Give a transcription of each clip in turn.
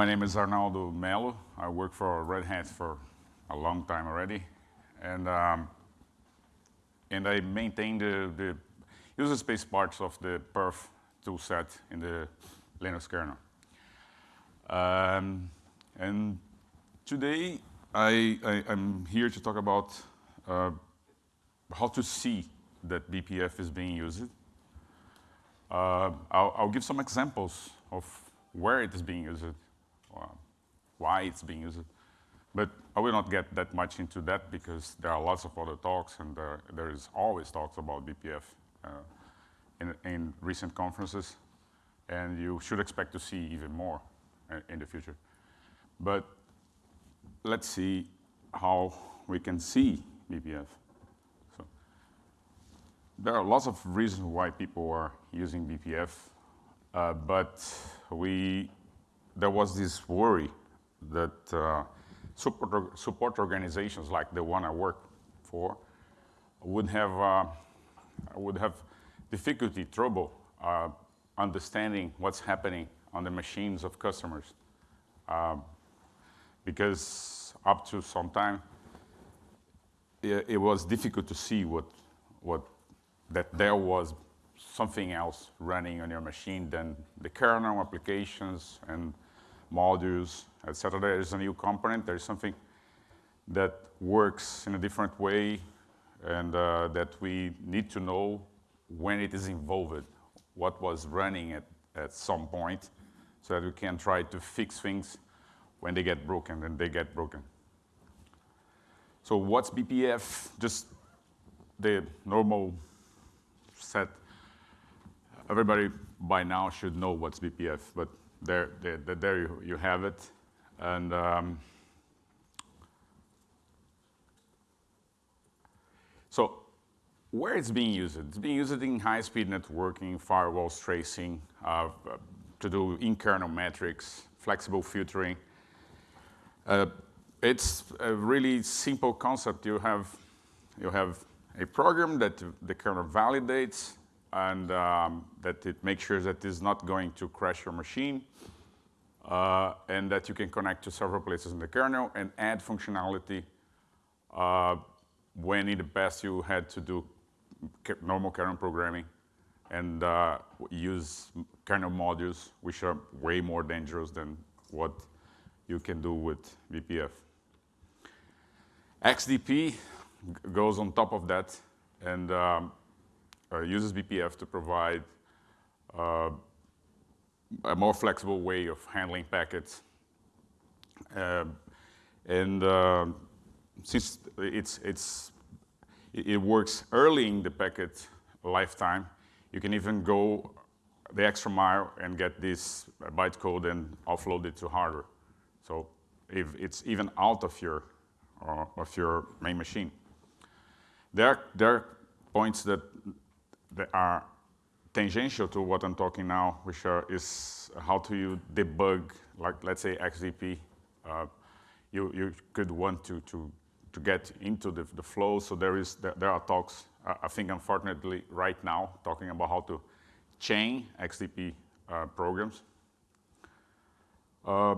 My name is Arnaldo Melo. I work for Red Hat for a long time already. And, um, and I maintain the, the user space parts of the perf toolset in the Linux kernel. Um, and today, I, I, am here to talk about uh, how to see that BPF is being used. Uh, I'll, I'll, give some examples of where it is being used, why it's being used. But I will not get that much into that because there are lots of other talks and there, there is always talks about BPF uh, in, in recent conferences. And you should expect to see even more uh, in the future. But let's see how we can see BPF. So there are lots of reasons why people are using BPF, uh, but we there was this worry that uh, support, support organizations like the one I work for would have uh, would have difficulty, trouble uh, understanding what's happening on the machines of customers. Um, because up to some time, it, it, was difficult to see what, what, that there was something else running on your machine than the kernel applications and modules, etc. There is a new component, there is something that works in a different way and uh, that we need to know when it is involved, what was running at, at some point, so that we can try to fix things when they get broken, and they get broken. So what's BPF? Just the normal set. Everybody by now should know what's BPF, but there, there, there you, you have it. And um, so where it's being used? It's being used in high-speed networking, firewalls tracing, uh, to do in-kernel metrics, flexible filtering, uh, it's a really simple concept. You have, you have a program that the kernel validates and um, that it makes sure that it's not going to crash your machine uh, and that you can connect to several places in the kernel and add functionality uh, when in the past you had to do normal kernel programming and uh, use kernel modules, which are way more dangerous than what you can do with BPF. XDP goes on top of that and um, uses BPF to provide uh, a more flexible way of handling packets. Uh, and uh, since it's, it's, it works early in the packet lifetime, you can even go the extra mile and get this bytecode and offload it to hardware. So if it's even out of your, uh, of your main machine. There, there are points that, that are tangential to what I'm talking now, which are, is how do you debug, like let's say XDP. Uh, you, you could want to, to, to get into the, the flow, so there, is, there, are talks, uh, I think unfortunately right now, talking about how to chain XDP uh, programs. Uh,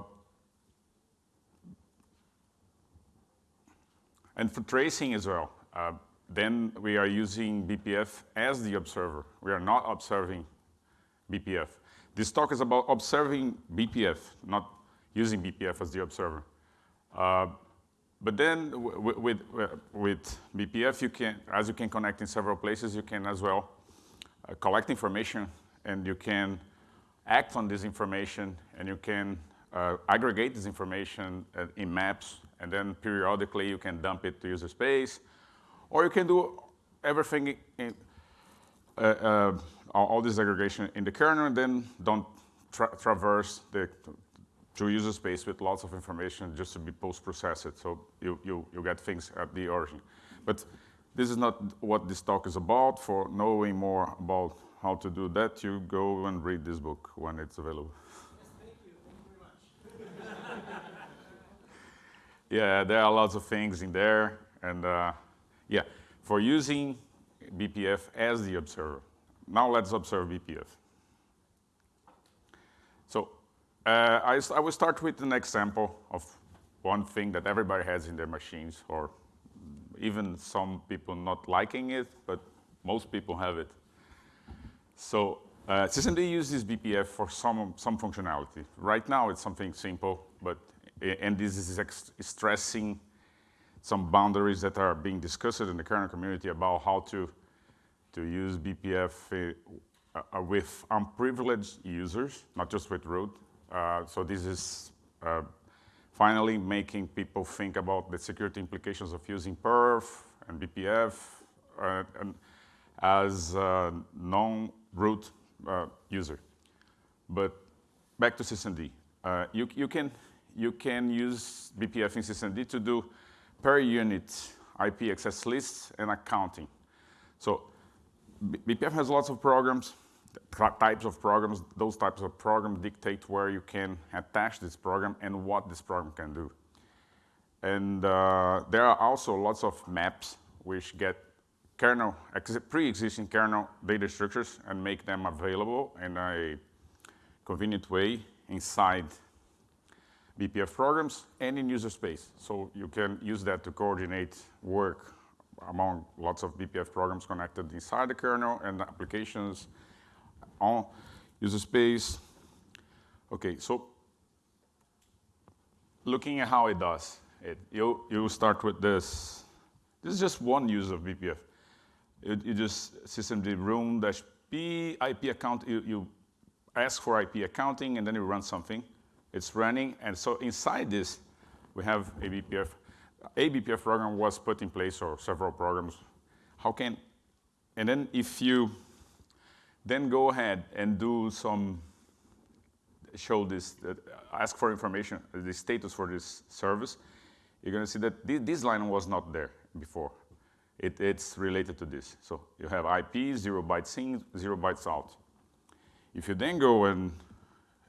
And for tracing as well, uh, then we are using BPF as the observer. We are not observing BPF. This talk is about observing BPF, not using BPF as the observer. Uh, but then with, with BPF, you can, as you can connect in several places, you can as well uh, collect information and you can act on this information and you can uh, aggregate this information uh, in maps and then periodically you can dump it to user space, or you can do everything in, uh, uh, all this aggregation in the kernel and then don't tra traverse the to user space with lots of information just to be post-processed. So you, you, you get things at the origin. But this is not what this talk is about. For knowing more about how to do that, you go and read this book when it's available. Yes, thank you. Thank you very much. Yeah, there are lots of things in there. And uh, yeah, for using BPF as the observer. Now let's observe BPF. So uh, I, I will start with an example of one thing that everybody has in their machines, or even some people not liking it, but most people have it. So uh, systemd uses BPF for some, some functionality. Right now it's something simple, but and this is stressing some boundaries that are being discussed in the kernel community about how to, to use BPF uh, uh, with unprivileged users, not just with root. Uh, so this is uh, finally making people think about the security implications of using perf and BPF uh, and as a non-root uh, user. But back to systemd. you, you, can, you can use BPF in systemd to do per unit IP access lists and accounting. So BPF has lots of programs, types of programs. Those types of programs dictate where you can attach this program and what this program can do. And uh, there are also lots of maps which get kernel, pre-existing kernel data structures and make them available in a convenient way inside BPF programs and in user space. So you can use that to coordinate work among lots of BPF programs connected inside the kernel and applications on user space. Okay, so looking at how it does it, you, you start with this. This is just one use of BPF. You, you just systemd run dash p IP account, you, you ask for IP accounting and then you run something. It's running, and so inside this, we have a BPF. A BPF program was put in place, or several programs. How can, and then if you then go ahead and do some, show this, uh, ask for information, the status for this service, you're going to see that th this line was not there before. It, it's related to this. So you have IP, zero bytes in, zero bytes out. If you then go and,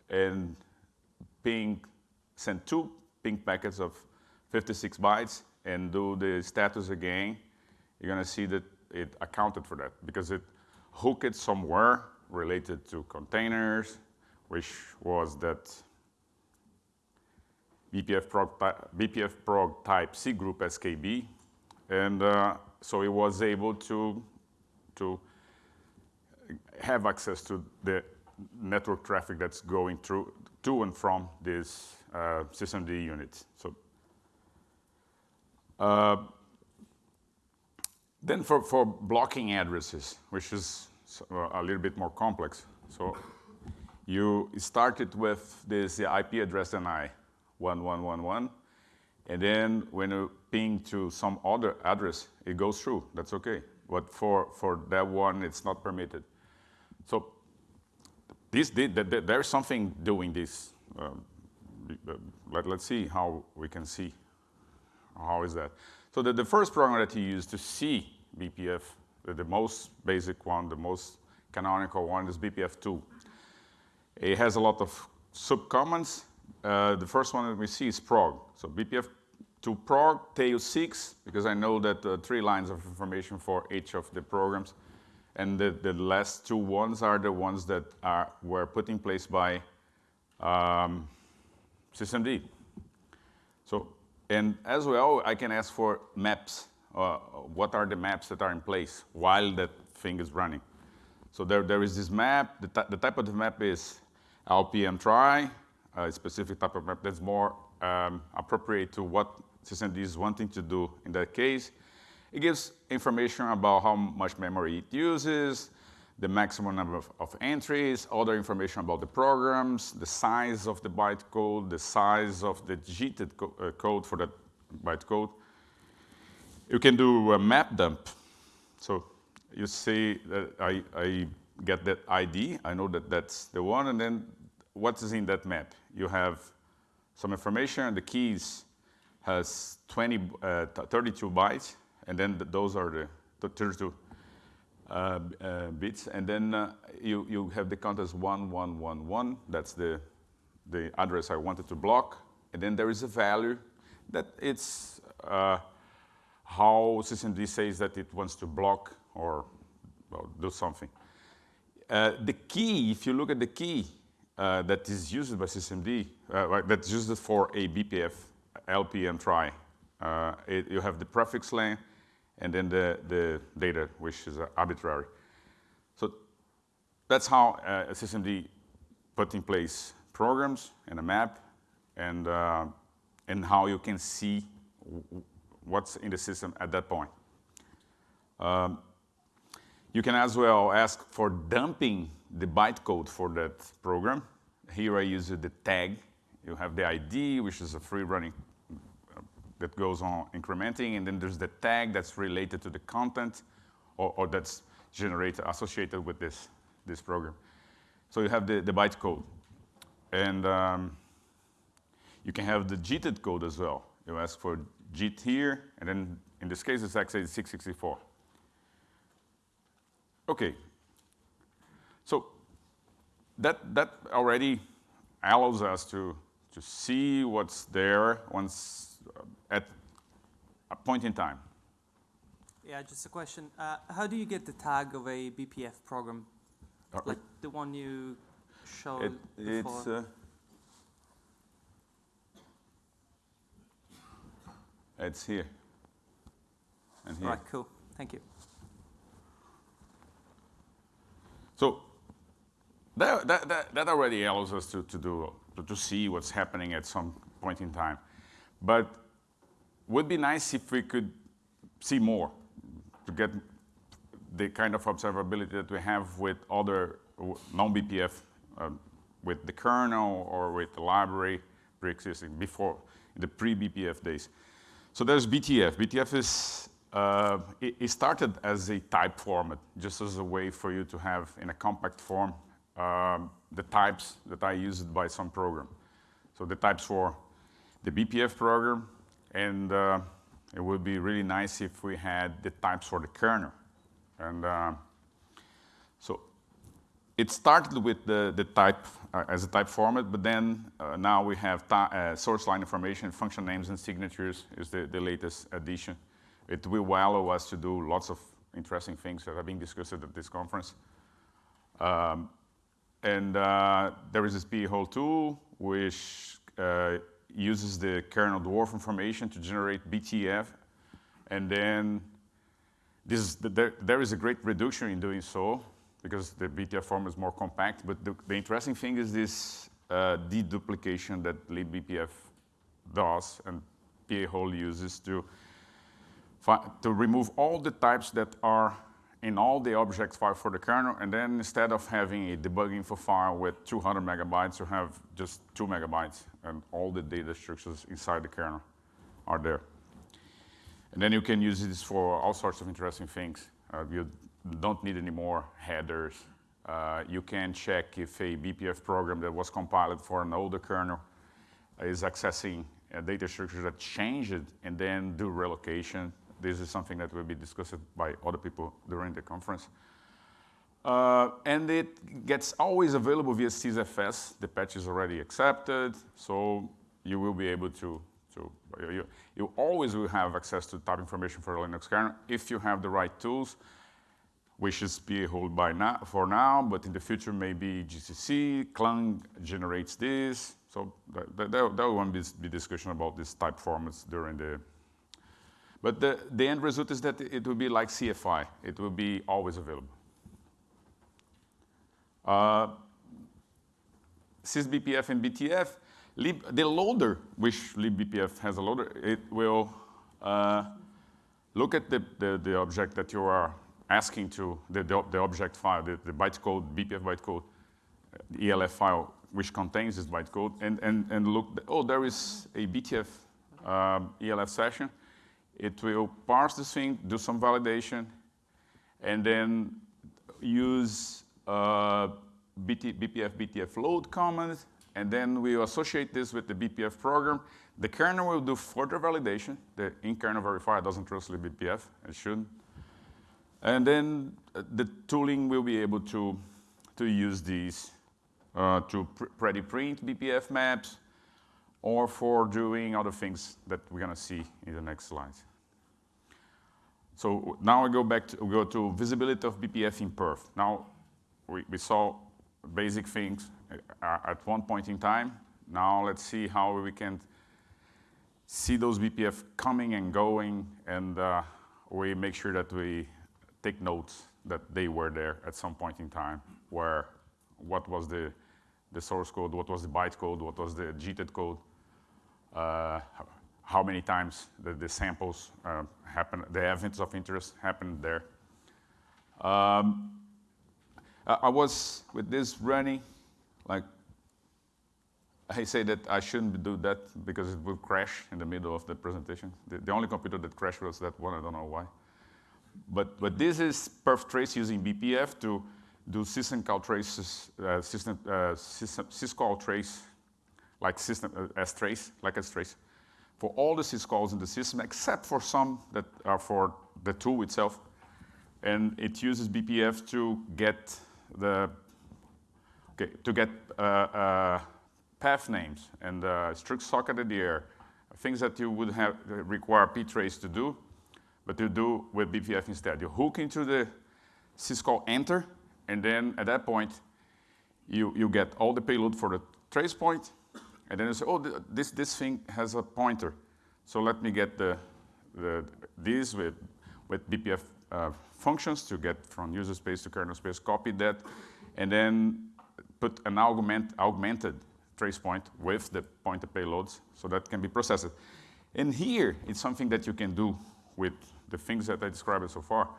and ping, send two ping packets of 56 bytes and do the status again, you're going to see that it accounted for that because it hooked it somewhere related to containers, which was that BPF prog, BPF prog type cgroup SKB. And uh, so it was able to, to have access to the network traffic that's going through to and from this uh, systemd unit. So uh, then for, for blocking addresses, which is a little bit more complex. So you started with this IP address NI 1111, and then when you ping to some other address, it goes through. That's okay. But for, for that one, it's not permitted. So this there's something doing this. Um, let, us see how we can see how is that. So the, the first program that you use to see BPF, the, the most basic one, the most canonical one is bpftool. It has a lot of subcommands. Uh, the first one that we see is prog. So bpftool prog, tail 6, because I know that uh, three lines of information for each of the programs. And the, the last two ones are the ones that are, were put in place by um, systemd. So, and as well, I can ask for maps. Uh, what are the maps that are in place while that thing is running? So there, there is this map. The, the type of the map is LPM trie, a specific type of map that's more um, appropriate to what systemd is wanting to do in that case. It gives information about how much memory it uses, the maximum number of, of, entries, other information about the programs, the size of the bytecode, the size of the JITed co uh, code for that bytecode. You can do a map dump. So you see that I, I get that ID, I know that that's the one, and then what is in that map? You have some information, the keys has 20, uh, 32 bytes, and then the, those are the, the 32 uh, uh, bits. And then uh, you, you have the count as 1111. That's the, the address I wanted to block. And then there is a value that it's uh, how systemd says that it wants to block or well, do something. Uh, the key, if you look at the key, uh, that is used by uh, that's used for a BPF LPM trie. Uh, it, you have the prefix length and then the, the data, which is arbitrary. So that's how uh, systemd put in place programs and a map and, uh, and how you can see what's in the system at that point. Um, you can as well ask for dumping the bytecode for that program. Here I use the tag. You have the ID, which is a free running uh, that goes on incrementing, and then there's the tag that's related to the content or, or that's generated, associated with this, this program. So you have the, the bytecode. And um, you can have the JITed code as well. You ask for JIT here, and then in this case, it's x86 64. Okay. So that, that already allows us to, to see what's there once at a point in time. Yeah, just a question. Uh, how do you get the tag of a BPF program? Uh, like the one you showed it, before? It's, uh, it's here. And here. Right, cool. Thank you. So that, that, that, that already allows us to, to, do, to, to see what's happening at some point in time. But would be nice if we could see more to get the kind of observability that we have with other non-BPF, um, with the kernel or with the library pre-existing before the pre-BPF days. So there's BTF. BTF is uh, it, it, started as a type format, just as a way for you to have in a compact form um, the types that are used by some program. So the types for the BPF program, and uh, it would be really nice if we had the types for the kernel. And uh, so it started with the, the type uh, as a type format, but then uh, now we have uh, source line information, function names and signatures is the, the latest addition. It will allow us to do lots of interesting things that are being discussed at this conference. Um, and uh, there is this pahole tool, which uh, uses the kernel dwarf information to generate BTF. And then this is the, there, there is a great reduction in doing so because the BTF form is more compact. But the, the interesting thing is this uh, deduplication that libbpf does and pahole uses to to remove all the types that are in all the object file for the kernel, and then instead of having a debug info file with 200 megabytes, you have just two megabytes, and all the data structures inside the kernel are there. And then you can use this for all sorts of interesting things. Uh, you don't need any more headers. Uh, you can check if a BPF program that was compiled for an older kernel is accessing a data structure that changed and then do relocation this is something that will be discussed by other people during the conference. Uh, and it gets always available via SysFS. The patch is already accepted, so you will be able to, to you, you always will have access to type information for Linux kernel if you have the right tools, which is pahole by now, for now, but in the future maybe GCC, Clang generates this. So there, will be, be discussion about these type formats during the but the, the end result is that it will be like CFI. It will be always available. Uh, sysbpf and BTF, lib, the loader, which libbpf has a loader, it will uh, look at the, the, the, object that you are asking to, the, the, the object file, the, the bytecode, BPF bytecode, the ELF file, which contains this bytecode, and, and, and look, oh, there is a BTF um, ELF session, it will parse the thing, do some validation, and then use uh, BT, BPF BTF load command, and then we associate this with the BPF program. The kernel will do further validation. The in-kernel verifier doesn't trust BPF, it shouldn't. And then uh, the tooling will be able to, to use these uh, to pr ready print BPF maps, or for doing other things that we're going to see in the next slides. So now I go back to, go to visibility of BPF in perf. Now we, we saw basic things uh, at one point in time. Now let's see how we can see those BPF coming and going, and uh, we make sure that we take notes that they were there at some point in time, where what was the, the source code, what was the byte code, what was the JITed code, uh, how many times the, the samples uh, happen, the events of interest happened there. Um, I, was with this running, like I say that I shouldn't do that because it would crash in the middle of the presentation. The, the, only computer that crashed was that one, I don't know why. But, but this is perf trace using BPF to do system call traces, uh, system, uh, syscall trace, like system uh, strace, like strace, for all the syscalls in the system except for some that are for the tool itself. And it uses BPF to get the, okay, to get uh, uh, path names and uh, struct socket ADR, things that you would have require ptrace to do, but you do with BPF instead. You hook into the syscall enter, and then at that point, you, you get all the payload for the trace point, and then you say, oh, th this, this thing has a pointer. So let me get the, the, these with, with BPF uh, functions to get from user space to kernel space, copy that, and then put an augment, augmented trace point with the pointer payloads so that can be processed. And here, it's something that you can do with the things that I described so far.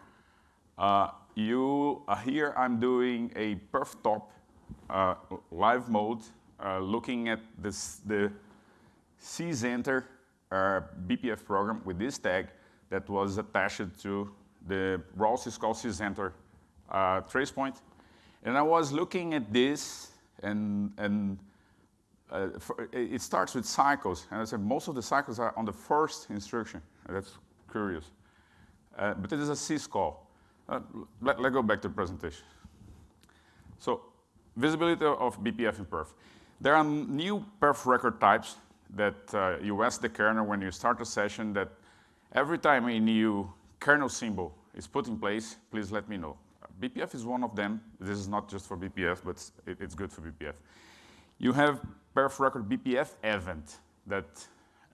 Uh, you, uh, here I'm doing a perf top uh, live mode uh, looking at this, the sysenter uh, BPF program with this tag that was attached to the raw syscall sysenter uh, trace point. And I was looking at this and, and uh, for, it starts with cycles, and I said most of the cycles are on the first instruction. That's curious. Uh, but it is a syscall. Uh, let, us go back to the presentation. So, visibility of BPF in perf. There are new perf record types that uh, you ask the kernel when you start a session that every time a new kernel symbol is put in place, please let me know. BPF is one of them. This is not just for BPF, but it, it's good for BPF. You have perf record BPF event that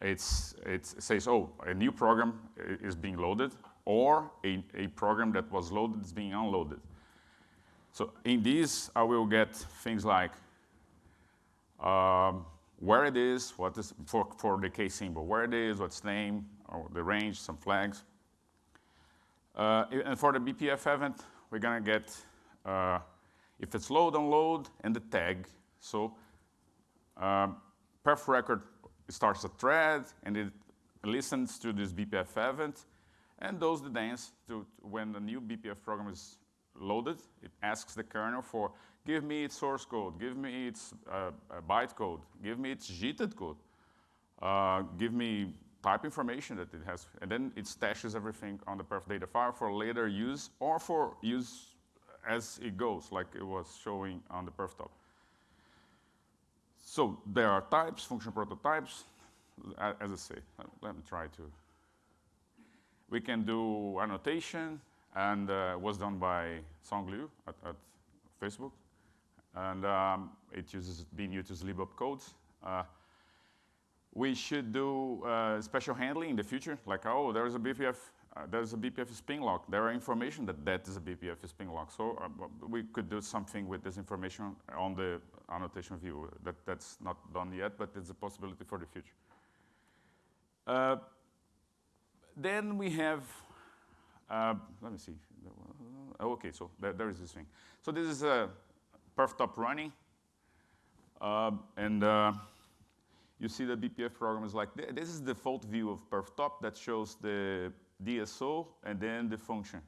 it's, it says, oh, a new program is being loaded, or a, a program that was loaded is being unloaded. So in these, I will get things like um, where it is, what is, for, for the case symbol, where it is, what's name, or the range, some flags. Uh, and for the BPF event, we're gonna get uh, if it's load, unload, and the tag. So um, perf record starts a thread and it listens to this BPF event and does the dance to when the new BPF program is loaded. It asks the kernel for give me its source code, give me its uh, byte code, give me its JITed code, uh, give me type information that it has, and then it stashes everything on the perf data file for later use or for use as it goes, like it was showing on the perf top. So there are types, function prototypes, as I say, let me try to. We can do annotation, and uh, was done by Song Liu at, at Facebook. And um, it uses, being used as libopcodes. Uh, we should do uh, special handling in the future, like, oh, there is a BPF uh, there's a BPF spin lock. There are information that that is a BPF spin lock. So uh, we could do something with this information on the annotation view. That, that's not done yet, but it's a possibility for the future. Uh, then we have, uh, let me see. Oh, okay, so there, there is this thing. So this is a perf top running. Uh, and uh, you see the BPF program is like, this is the default view of perf top that shows the DSO, and then the function.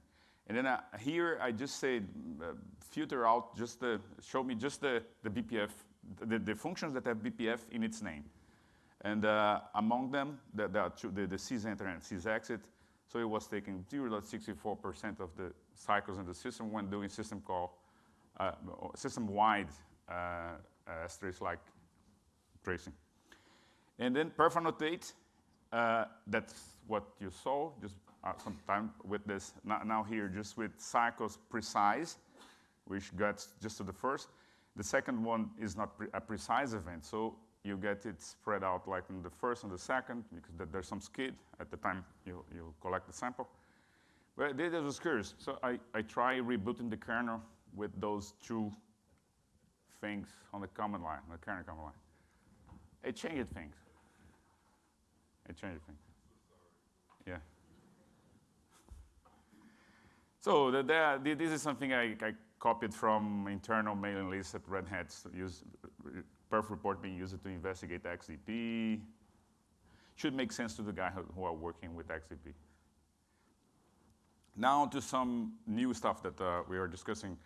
And then uh, here I just say uh, filter out just the, show me just the, the BPF, the, the functions that have BPF in its name. And uh, among them, the, the, the, sysenter and sysexit. So it was taking 0.64% of the cycles in the system when doing system call, system-wide uh, uh like tracing. And then perf annotate, uh, that's what you saw just uh, some time with this. Now, now, here, just with cycles precise, which gets just to the first. The second one is not pre a precise event, so you get it spread out like in the first and the second, because th there's some skid at the time you, you collect the sample. But this was curious, so I, I try rebooting the kernel with those two things on the command line, the current command line. It changed things. It changed things. Yeah. So the, the, this is something I, I, copied from internal mailing lists at Red Hat. Use perf report being used to investigate XDP. Should make sense to the guy who, who, are working with XDP. Now to some new stuff that uh, we are discussing.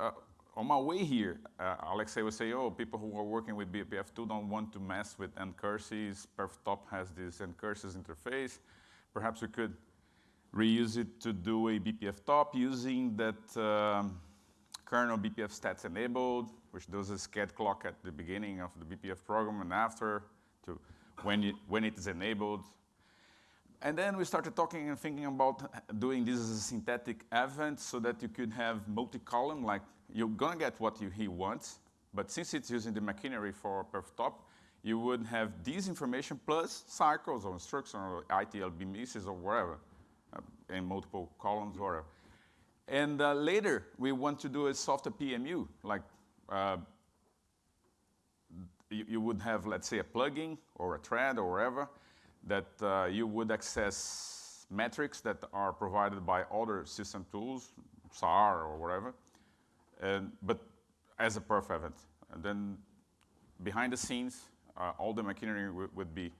Uh, on my way here, uh, Alexei would say, oh, people who are working with bpftool don't want to mess with ncurses. PerfTop has this ncurses interface. Perhaps we could reuse it to do a BPF top using that um, kernel BPF stats enabled, which does a sched clock at the beginning of the BPF program and after to when when it is enabled. And then we started talking and thinking about doing this as a synthetic event so that you could have multi-column, like you're gonna get what you, he wants, but since it's using the machinery for PerfTop, you would have this information plus cycles or instructions or ITLB misses or whatever, uh, in multiple columns or whatever. And uh, later, we want to do a softer PMU, like uh, you, you, would have, let's say, a plugin or a thread or whatever that uh, you would access metrics that are provided by other system tools, SAR or whatever, and, but as a perf event. And then behind the scenes, uh, all the machinery would be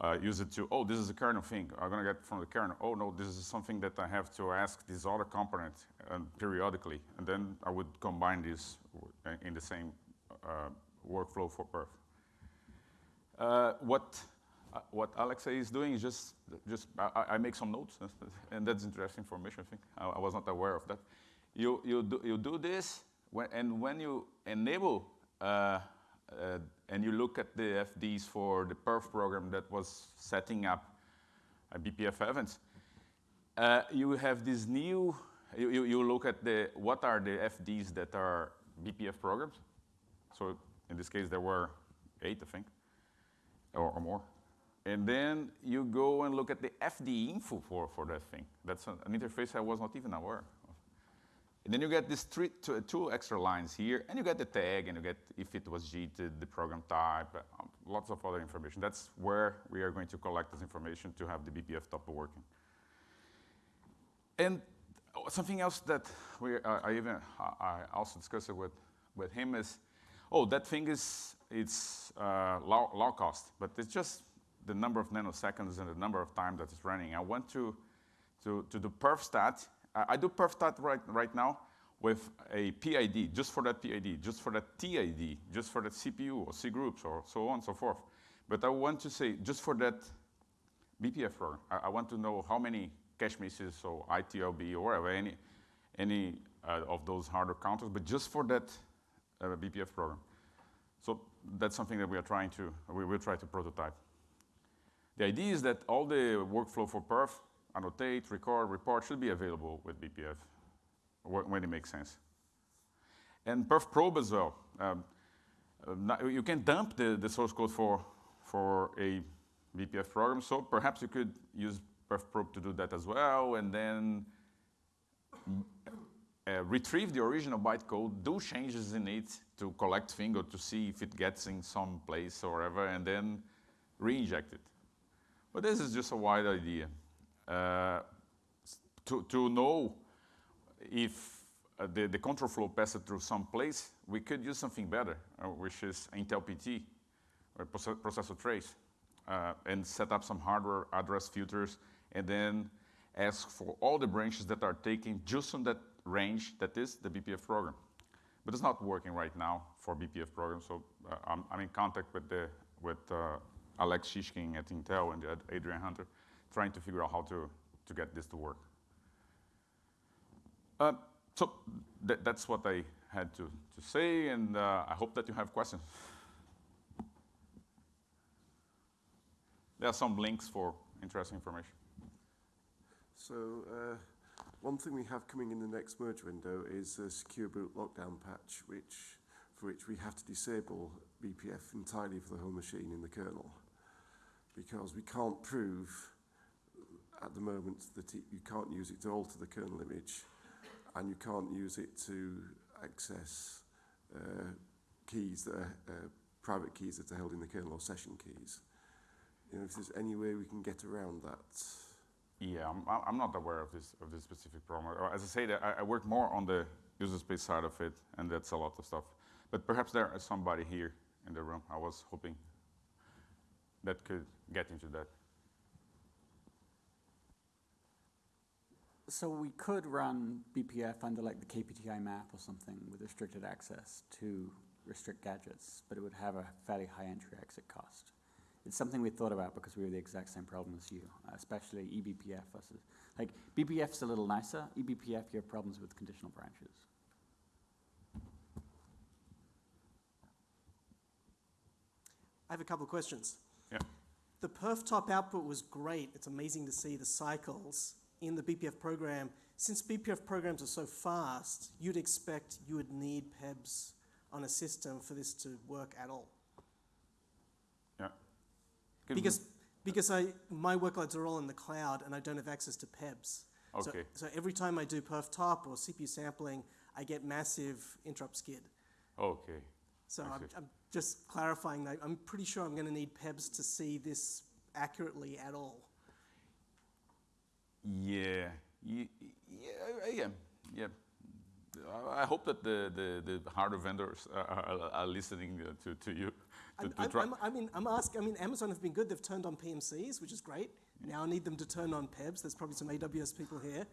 uh, use it to, oh, this is a kernel thing. I'm going to get from the kernel. Oh, no, this is something that I have to ask this other component uh, periodically. And then I would combine this in the same uh, workflow for perf. Uh, what, uh, what Alexei is doing is just, just I, I, make some notes, and that's interesting information, I think. I, I, was not aware of that. You, you, do, you do this, when, and when you enable uh, uh, and you look at the FDs for the perf program that was setting up a BPF events, uh, you have this new, you, you, you, look at the, what are the FDs that are BPF programs. So in this case, there were eight, I think, or, or more. And then you go and look at the FD info for, for that thing. That's an, interface I was not even aware of. and then you get these three, two, two, extra lines here, and you get the tag, and you get if it was JIT, the program type, um, lots of other information. That's where we are going to collect this information to have the BPF top working. And something else that we, uh, I even I also discussed it with, with him is, oh, that thing is it's uh, low, low cost, but it's just the number of nanoseconds and the number of time that it's running. I want to, to, to do perfstat I do perfstat right, right now with a PID, just for that PID, just for that TID, just for that CPU or cgroups or so on and so forth. But I want to say, just for that BPF program, I, I want to know how many cache misses or ITLB or whatever, any, any uh, of those hardware counters, but just for that uh, BPF program. So that's something that we are trying to, we will try to prototype. The idea is that all the workflow for perf annotate, record, report should be available with BPF when it makes sense. And perf probe as well. Um, uh, you can dump the, the source code for, for a BPF program, so perhaps you could use perf probe to do that as well, and then uh, retrieve the original bytecode, do changes in it to collect thing or to see if it gets in some place or whatever, and then re-inject it. But this is just a wide idea. Uh, to, to know if uh, the, the control flow passes through some place, we could use something better, uh, which is Intel PT, or processor trace, uh, and set up some hardware address filters, and then ask for all the branches that are taken just on that range that is the BPF program. But it's not working right now for BPF programs, so uh, I'm, I'm, in contact with, the, with uh, Alex Shishkin at Intel and Adrian Hunter trying to figure out how to, to get this to work. Uh, so th that's what I had to, to say, and uh, I hope that you have questions. There are some links for interesting information. So uh, One thing we have coming in the next merge window is a secure boot lockdown patch, which for which we have to disable BPF entirely for the whole machine in the kernel, because we can't prove at the moment that it, you can't use it to alter the kernel image, and you can't use it to access uh, keys that are uh, private keys that are held in the kernel or session keys. You know, if there's any way we can get around that. Yeah, I'm, I'm not aware of this of this specific problem. As I say, I, I work more on the user space side of it, and that's a lot of stuff. But perhaps there is somebody here in the room. I was hoping that could get into that. So we could run BPF under like the KPTI map or something with restricted access to restrict gadgets, but it would have a fairly high entry exit cost. It's something we thought about because we were the exact same problem as you, uh, especially eBPF versus, like BPF's a little nicer, eBPF you have problems with conditional branches. I have a couple of questions. The perf top output was great. It's amazing to see the cycles in the BPF program. Since BPF programs are so fast, you'd expect you would need PEBs on a system for this to work at all. Yeah. We- Because, because I, my workloads are all in the cloud and I don't have access to PEBs. So- Okay. So every time I do perf top or CPU sampling, I get massive interrupt skid. Okay. So I'm. I'm just clarifying that I'm pretty sure I'm going to need PEBs to see this accurately at all. Yeah. Ye- Yeah. Yeah. Yeah. I I hope that the, the, the hardware vendors are, are, are listening uh, to, to you. To, to. I'm, I mean, I'm asking. I mean, Amazon have been good. They've turned on PMCs, which is great. Now I need them to turn on PEBs. There's probably some AWS people here.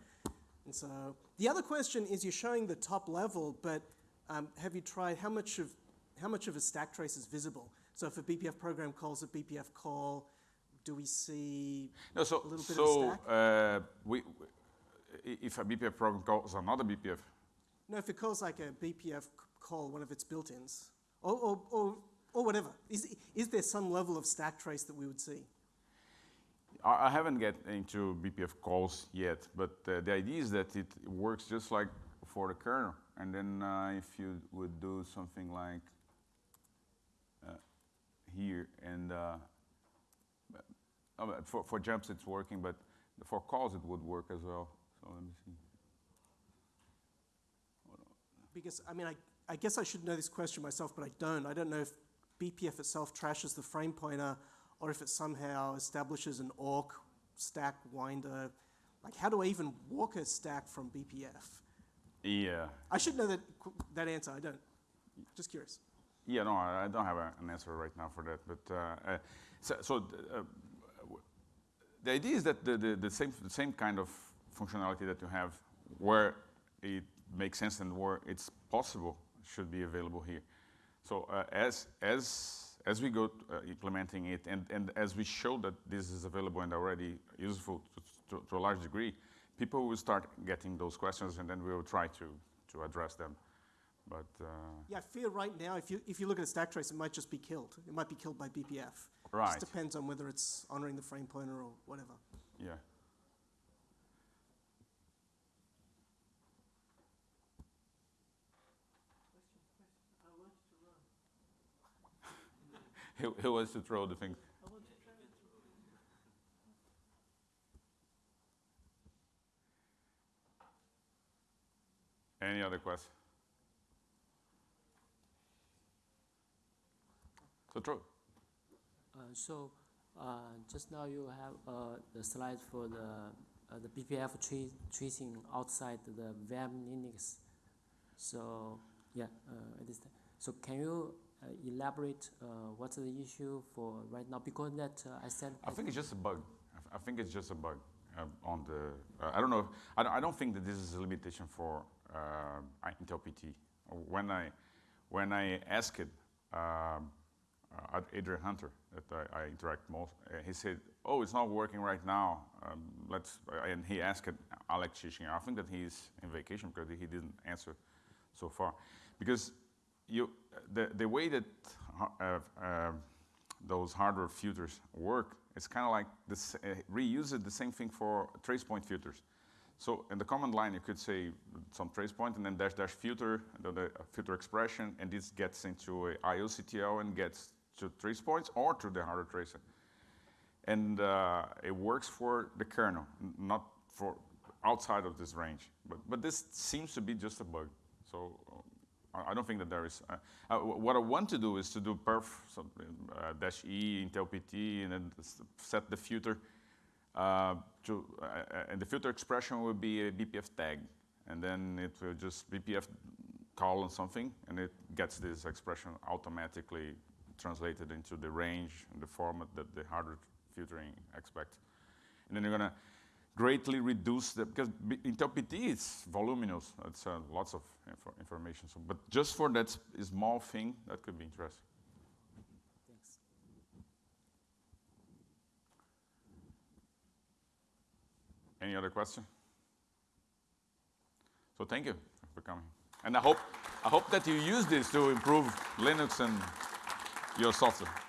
And so the other question is, you're showing the top level, but um, have you tried how much of how much of a stack trace is visible? So if a BPF program calls a BPF call, do we see No, so, a little bit of so stack? uh, we, if a BPF program calls another BPF, No, if it calls like a BPF call, one of its built-ins, or, or, or, or whatever, is, is there some level of stack trace that we would see? I, haven't get into BPF calls yet, but uh, the idea is that it works just like for the kernel. And then uh, if you would do something like here, and uh, for, for jumps it's working, but for calls it would work as well. So let me see. Because, I mean, I, I guess I should know this question myself, but I don't. I don't know if BPF itself trashes the frame pointer or if it somehow establishes an awk stack winder. Like, how do I even walk a stack from BPF? Yeah. I should know that, that answer. I don't. Just curious. Yeah, no, I don't have a, an answer right now for that. But uh, uh, so, so uh, w- the idea is that the, the, the same the same kind of functionality that you have, where it makes sense and where it's possible, should be available here. So uh, as as as we go uh, implementing it, and, and as we show that this is available and already useful to, to, to a large degree, people will start getting those questions, and then we will try to to address them. But uh, Yeah, I fear right now, if you, if you look at a stack trace, it might just be killed. It might be killed by BPF. Right. Just depends on whether it's honoring the frame pointer or whatever. yeah. He wants to throw the thing. Any other questions? So throw. Uh, So, uh, just now you have uh, the slide for the, uh, the BPF tra- tracing outside the VM Linux. So, yeah, uh, the- So can you uh, elaborate uh, what's the issue for right now? Because that uh, I said. I think it's just a bug. I think it's just a bug uh, on the. Uh, I don't know. I don't, I don't think that this is a limitation for uh, Intel PT. When I when I asked it. um, uh, Adrian Hunter that I, I interact most, uh, he said, "Oh, it's not working right now. Um, let's." And he asked Alex Shishinger. I think that he's in vacation because he didn't answer so far, because you the the way that uh, uh, those hardware filters work, it's kind of like this, uh, reuse it the same thing for trace point filters. So in the command line, you could say some trace point and then dash dash filter, the, the uh, filter expression, and this gets into a IOCTL and gets to trace points or to the hardware tracer. And uh, it works for the kernel, not for outside of this range. But, but this seems to be just a bug. So I- I don't think that there is. Uh, uh, what I want to do is to do perf so, uh, dash e Intel PT and then set the filter uh, to, uh, uh, and the filter expression will be a BPF tag, and then it will just BPF call on something, and it gets this expression automatically translated into the range and the format that the hardware filtering expects. And then you're gonna greatly reduce the, because B- Intel PT is voluminous, it's uh, lots of info information, so, but just for that small thing, that could be interesting. Thanks. Any other question? So thank you for coming. And I hope, I hope that you use this to improve Linux and your software.